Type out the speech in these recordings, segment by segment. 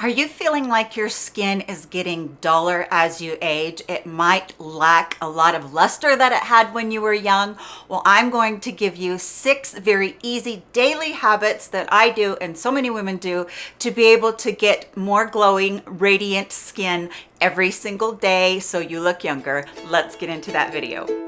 Are you feeling like your skin is getting duller as you age? It might lack a lot of luster that it had when you were young. Well, I'm going to give you six very easy daily habits that I do and so many women do to be able to get more glowing, radiant skin every single day so you look younger. Let's get into that video.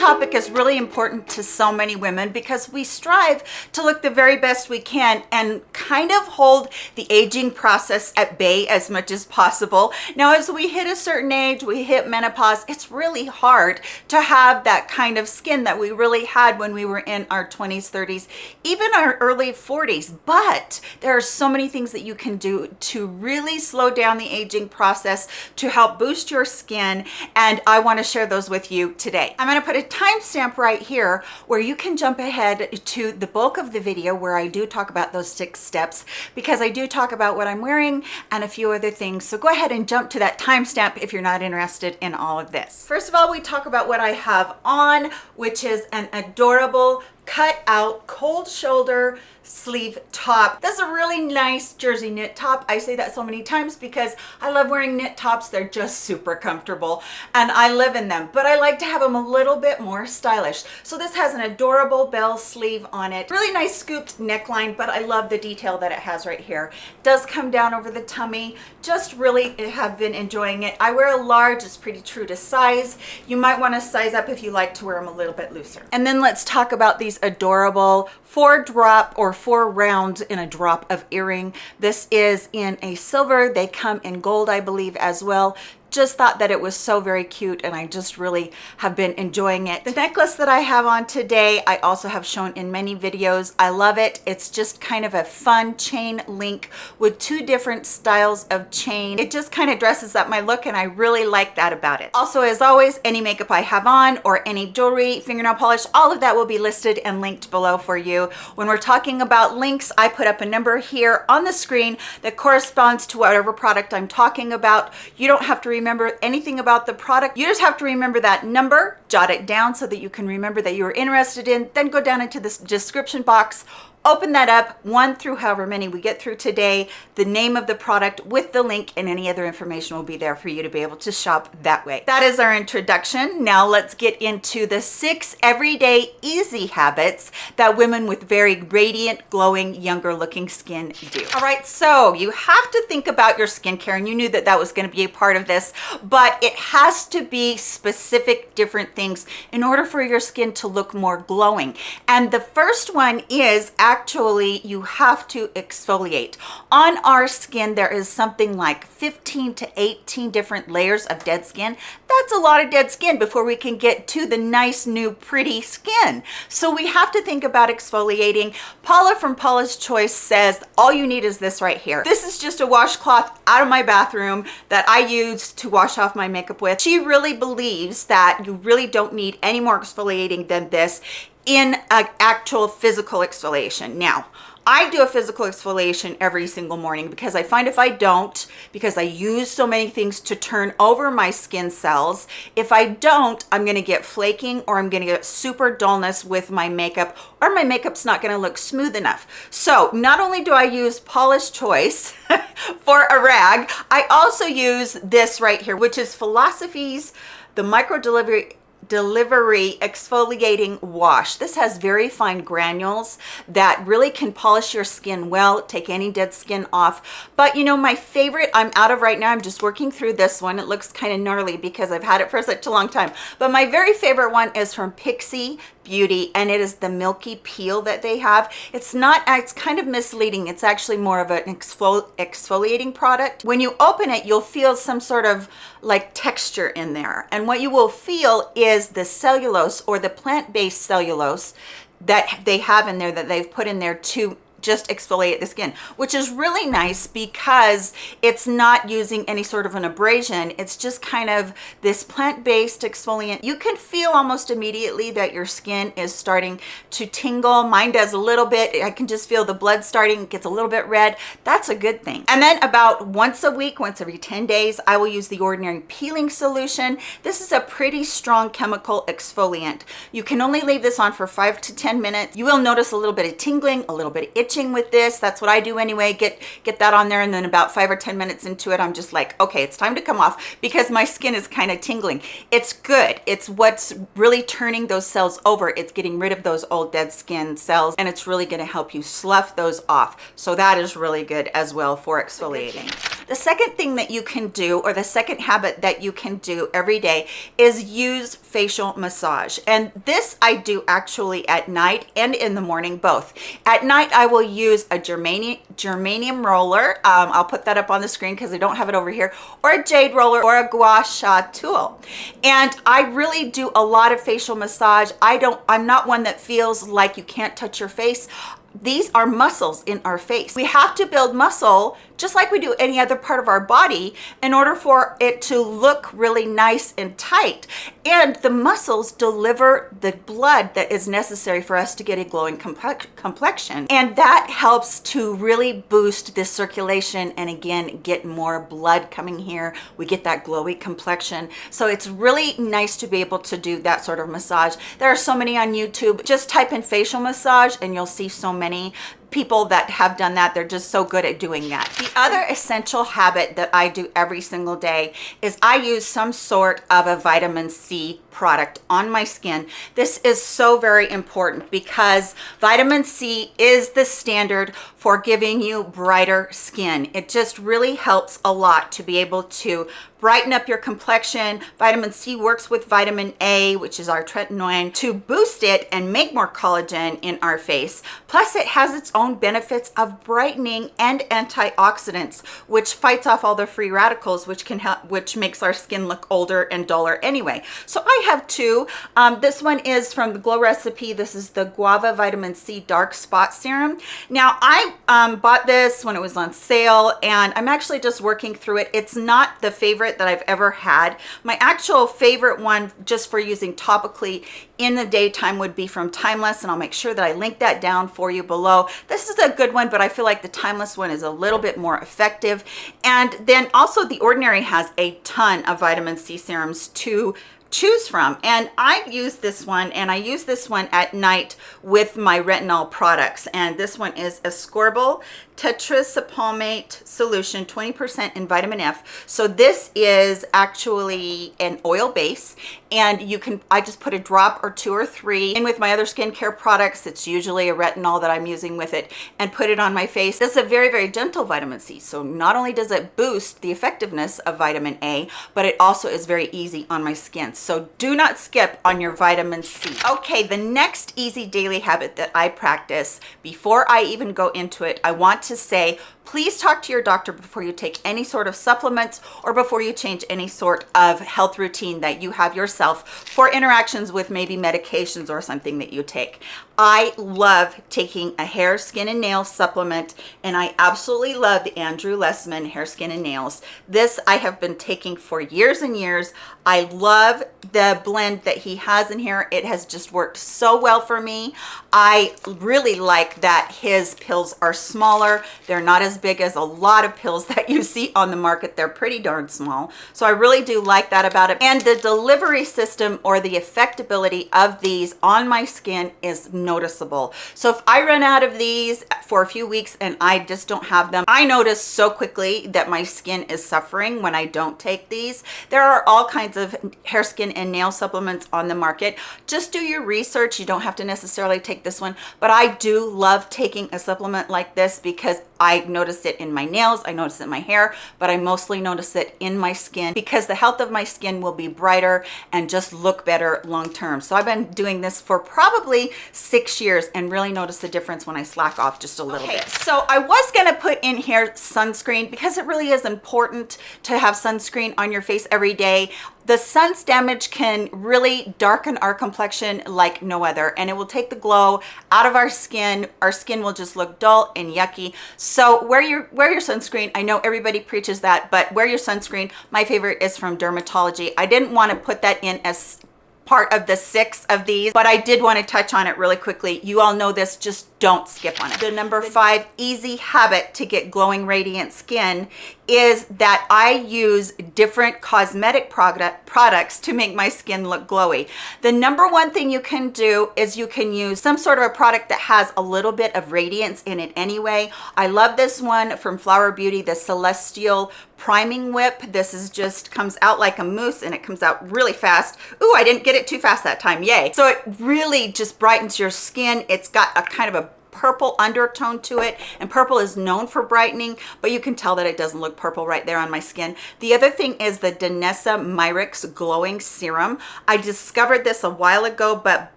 Topic is really important to so many women because we strive to look the very best we can and kind of hold the aging process at bay as much as possible. Now, as we hit a certain age, we hit menopause, it's really hard to have that kind of skin that we really had when we were in our 20s, 30s, even our early 40s. But there are so many things that you can do to really slow down the aging process to help boost your skin. And I wanna share those with you today. I'm gonna put a timestamp right here where you can jump ahead to the bulk of the video where I do talk about those six steps because I do talk about what I'm wearing and a few other things. So go ahead and jump to that timestamp if you're not interested in all of this. First of all, we talk about what I have on, which is an adorable cut out cold shoulder sleeve top. That's a really nice jersey knit top. I say that so many times because I love wearing knit tops. They're just super comfortable and I live in them, but I like to have them a little bit more stylish. So this has an adorable bell sleeve on it. Really nice scooped neckline, but I love the detail that it has right here. Does come down over the tummy. Just really have been enjoying it. I wear a large, it's pretty true to size. You might want to size up if you like to wear them a little bit looser. And then let's talk about these adorable four drop or four rounds in a drop of earring. This is in a silver. They come in gold, I believe, as well just thought that it was so very cute and I just really have been enjoying it. The necklace that I have on today, I also have shown in many videos. I love it. It's just kind of a fun chain link with two different styles of chain. It just kind of dresses up my look and I really like that about it. Also, as always, any makeup I have on or any jewelry, fingernail polish, all of that will be listed and linked below for you. When we're talking about links, I put up a number here on the screen that corresponds to whatever product I'm talking about. You don't have to remember anything about the product. You just have to remember that number, jot it down so that you can remember that you are interested in, then go down into this description box open that up one through however many we get through today. The name of the product with the link and any other information will be there for you to be able to shop that way. That is our introduction. Now let's get into the six everyday easy habits that women with very radiant glowing younger looking skin do. All right so you have to think about your skincare and you knew that that was going to be a part of this but it has to be specific different things in order for your skin to look more glowing. And the first one is actually you have to exfoliate. On our skin there is something like 15 to 18 different layers of dead skin. That's a lot of dead skin before we can get to the nice new pretty skin. So we have to think about exfoliating. Paula from paula's choice says all you need is this right here. This is just a washcloth out of my bathroom that i use to wash off my makeup with. She really believes that you really don't need any more exfoliating than this in an actual physical exfoliation. Now, I do a physical exfoliation every single morning because I find if I don't, because I use so many things to turn over my skin cells, if I don't, I'm gonna get flaking or I'm gonna get super dullness with my makeup or my makeup's not gonna look smooth enough. So not only do I use Paula's Choice for a rag, I also use this right here, which is Philosophy's the micro delivery delivery exfoliating wash. This has very fine granules that really can polish your skin well take any dead skin off. But you know my favorite i'm out of right now i'm just working through this one. It looks kind of gnarly because i've had it for such a long time. But my very favorite one is from Pixi beauty and it is the milky peel that they have. It's not it's kind of misleading. It's actually more of an exfoliating product. When you open it you'll feel some sort of like texture in there. And what you will feel is the cellulose or the plant-based cellulose that they have in there that they've put in there to just exfoliate the skin, which is really nice because it's not using any sort of an abrasion. It's just kind of this plant-based exfoliant. You can feel almost immediately that your skin is starting to tingle. Mine does a little bit. I can just feel the blood starting, It gets a little bit red. That's a good thing. And then about once a week, once every 10 days, I will use the Ordinary Peeling Solution. This is a pretty strong chemical exfoliant. You can only leave this on for five to 10 minutes. You will notice a little bit of tingling, a little bit of itching with this. That's what I do anyway. Get, get that on there and then about five or 10 minutes into it, I'm just like, okay, it's time to come off because my skin is kind of tingling. It's good. It's what's really turning those cells over. It's getting rid of those old dead skin cells and it's really gonna help you slough those off. So that is really good as well for exfoliating. The second thing that you can do or the second habit that you can do every day is use facial massage. And this I do actually at night and in the morning both. At night I will use a germanium, germanium roller. Um, I'll put that up on the screen because I don't have it over here or a jade roller or a gua sha tool. And I really do a lot of facial massage. I don't, I'm not one that feels like you can't touch your face these are muscles in our face. We have to build muscle just like we do any other part of our body in order for it to look really nice and tight. And the muscles deliver the blood that is necessary for us to get a glowing complexion. And that helps to really boost this circulation and again, get more blood coming here. We get that glowy complexion. So it's really nice to be able to do that sort of massage. There are so many on YouTube. Just type in facial massage and you'll see so many people that have done that they're just so good at doing that the other essential habit that i do every single day is i use some sort of a vitamin c product on my skin this is so very important because vitamin c is the standard for giving you brighter skin it just really helps a lot to be able to brighten up your complexion. Vitamin C works with vitamin A, which is our tretinoin, to boost it and make more collagen in our face. Plus, it has its own benefits of brightening and antioxidants, which fights off all the free radicals, which can help, which makes our skin look older and duller anyway. So I have two. Um, this one is from the Glow Recipe. This is the Guava Vitamin C Dark Spot Serum. Now, I um, bought this when it was on sale, and I'm actually just working through it. It's not the favorite that I've ever had. My actual favorite one just for using topically in the daytime would be from Timeless and I'll make sure that I link that down for you below. This is a good one, but I feel like the Timeless one is a little bit more effective. And then also The Ordinary has a ton of vitamin C serums to choose from. And I use this one and I use this one at night with my retinol products. And this one is Ascorbyl tetraisopalmitate solution 20% in vitamin F. So this is actually an oil base and you can I just put a drop or two or three in with my other skincare products. It's usually a retinol that I'm using with it and put it on my face. This is a very very gentle vitamin C so not only does it boost the effectiveness of vitamin A but it also is very easy on my skin so do not skip on your vitamin C okay the next easy daily habit that I practice before I even go into it I want to say please talk to your doctor before you take any sort of supplements or before you change any sort of health routine that you have yourself for interactions with maybe medications or something that you take. I love taking a hair, skin, and nail supplement, and I absolutely love the Andrew Lessman Hair, Skin, and Nails. This I have been taking for years and years. I love the blend that he has in here. It has just worked so well for me. I really like that his pills are smaller. They're not as big as a lot of pills that you see on the market. They're pretty darn small. So I really do like that about it. And the delivery system or the effectability of these on my skin is noticeable. So if I run out of these for a few weeks and I just don't have them, I notice so quickly that my skin is suffering when I don't take these. There are all kinds of hair, skin, and nail supplements on the market. Just do your research. You don't have to necessarily take this one, but I do love taking a supplement like this because I notice it in my nails, I notice it in my hair, but I mostly notice it in my skin because the health of my skin will be brighter and just look better long term. So I've been doing this for probably six years and really notice the difference when I slack off just a little okay, bit. So I was gonna put in here sunscreen because it really is important to have sunscreen on your face every day the sun's damage can really darken our complexion like no other and it will take the glow out of our skin. Our skin will just look dull and yucky. So wear your wear your sunscreen. I know everybody preaches that but wear your sunscreen. My favorite is from dermatology. I didn't want to put that in as part of the six of these, but I did want to touch on it really quickly. You all know this, just don't skip on it. The number five easy habit to get glowing radiant skin is that I use different cosmetic product, products to make my skin look glowy. The number one thing you can do is you can use some sort of a product that has a little bit of radiance in it anyway. I love this one from Flower Beauty, the Celestial priming whip this is just comes out like a mousse and it comes out really fast Ooh, i didn't get it too fast that time yay so it really just brightens your skin it's got a kind of a purple undertone to it and purple is known for brightening but you can tell that it doesn't look purple right there on my skin. The other thing is the Danessa Myricks glowing serum. I discovered this a while ago but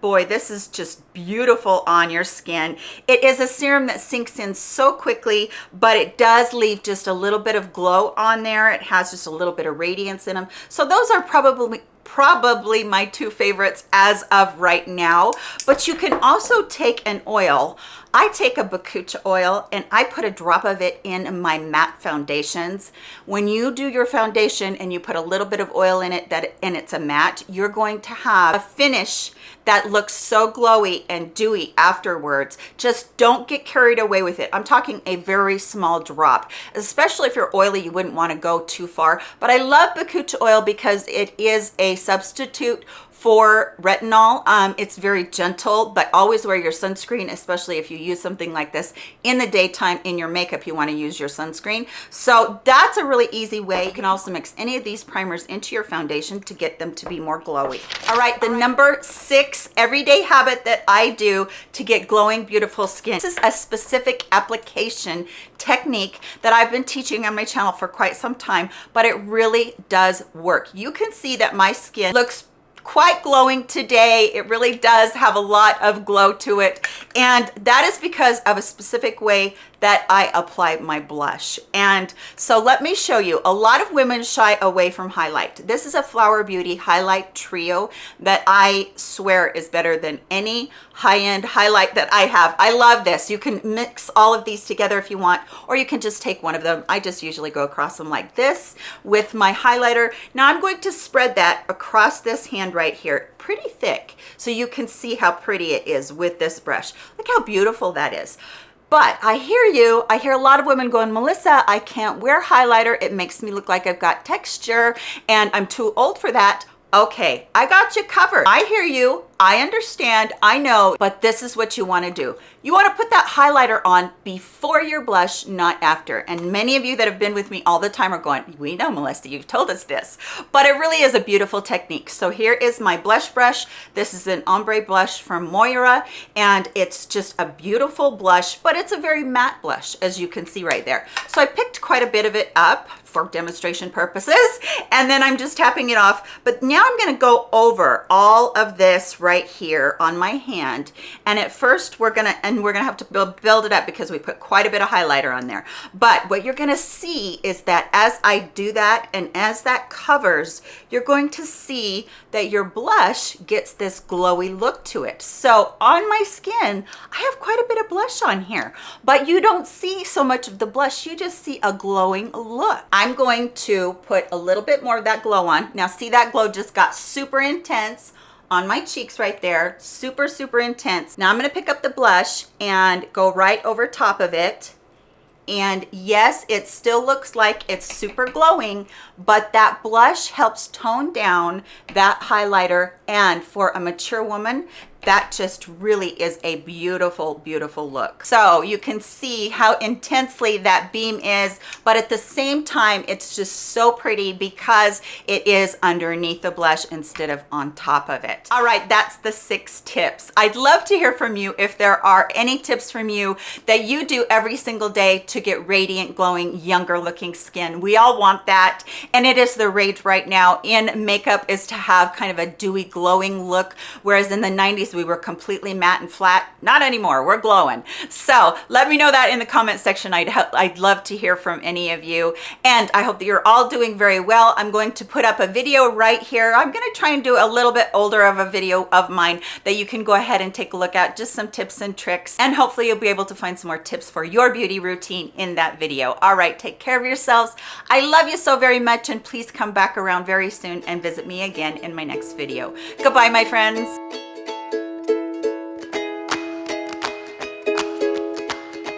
boy this is just beautiful on your skin. It is a serum that sinks in so quickly but it does leave just a little bit of glow on there. It has just a little bit of radiance in them so those are probably probably my two favorites as of right now. But you can also take an oil I take a Bakucha oil and I put a drop of it in my matte foundations. When you do your foundation and you put a little bit of oil in it that and it's a matte, you're going to have a finish that looks so glowy and dewy afterwards. Just don't get carried away with it. I'm talking a very small drop, especially if you're oily, you wouldn't want to go too far. But I love Bakucha oil because it is a substitute for retinol um, it's very gentle but always wear your sunscreen especially if you use something like this in the daytime in your makeup you want to use your sunscreen. So that's a really easy way you can also mix any of these primers into your foundation to get them to be more glowy. All right the number six everyday habit that i do to get glowing beautiful skin. This is a specific application technique that I've been teaching on my channel for quite some time, but it really does work. You can see that my skin looks quite glowing today. It really does have a lot of glow to it. And that is because of a specific way that I apply my blush. And so let me show you. A lot of women shy away from highlight. This is a Flower Beauty Highlight Trio that I swear is better than any high-end highlight that I have. I love this. You can mix all of these together if you want, or you can just take one of them. I just usually go across them like this with my highlighter. Now I'm going to spread that across this hand right here pretty thick so you can see how pretty it is with this brush. Look how beautiful that is. But I hear you. I hear a lot of women going, Melissa, I can't wear highlighter. It makes me look like I've got texture and I'm too old for that. Okay, I got you covered. I hear you. I understand, I know, but this is what you wanna do. You wanna put that highlighter on before your blush, not after. And many of you that have been with me all the time are going, we know Melissa, you've told us this, but it really is a beautiful technique. So here is my blush brush. This is an ombre blush from Moira, and it's just a beautiful blush, but it's a very matte blush, as you can see right there. So I picked quite a bit of it up for demonstration purposes, and then I'm just tapping it off. But now I'm gonna go over all of this right here on my hand. And at first we're gonna and we're gonna have to build, build it up because we put quite a bit of highlighter on there. But what you're gonna see is that as I do that and as that covers you're going to see that your blush gets this glowy look to it. So on my skin I have quite a bit of blush on here but you don't see so much of the blush. You just see a glowing look. I'm going to put a little bit more of that glow on. Now see that glow just got super intense on my cheeks right there. Super super intense. Now i'm to pick up the blush and go right over top of it. And yes it still looks like it's super glowing but that blush helps tone down that highlighter. And for a mature woman that just really is a beautiful beautiful look. So you can see how intensely that beam is but at the same time it's just so pretty because it is underneath the blush instead of on top of it. All right that's the six tips. I'd love to hear from you if there are any tips from you that you do every single day to get radiant glowing younger looking skin. We all want that and it is the rage right now in makeup is to have kind of a dewy glowing look whereas in the 90s days we were completely matte and flat. Not anymore, we're glowing. So let me know that in the comment section. I'd, I'd love to hear from any of you. And I hope that you're all doing very well. I'm going to put up a video right here. I'm gonna try and do a little bit older of a video of mine that you can go ahead and take a look at, just some tips and tricks. And hopefully you'll be able to find some more tips for your beauty routine in that video. All right, take care of yourselves. I love you so very much and please come back around very soon and visit me again in my next video. Goodbye, my friends.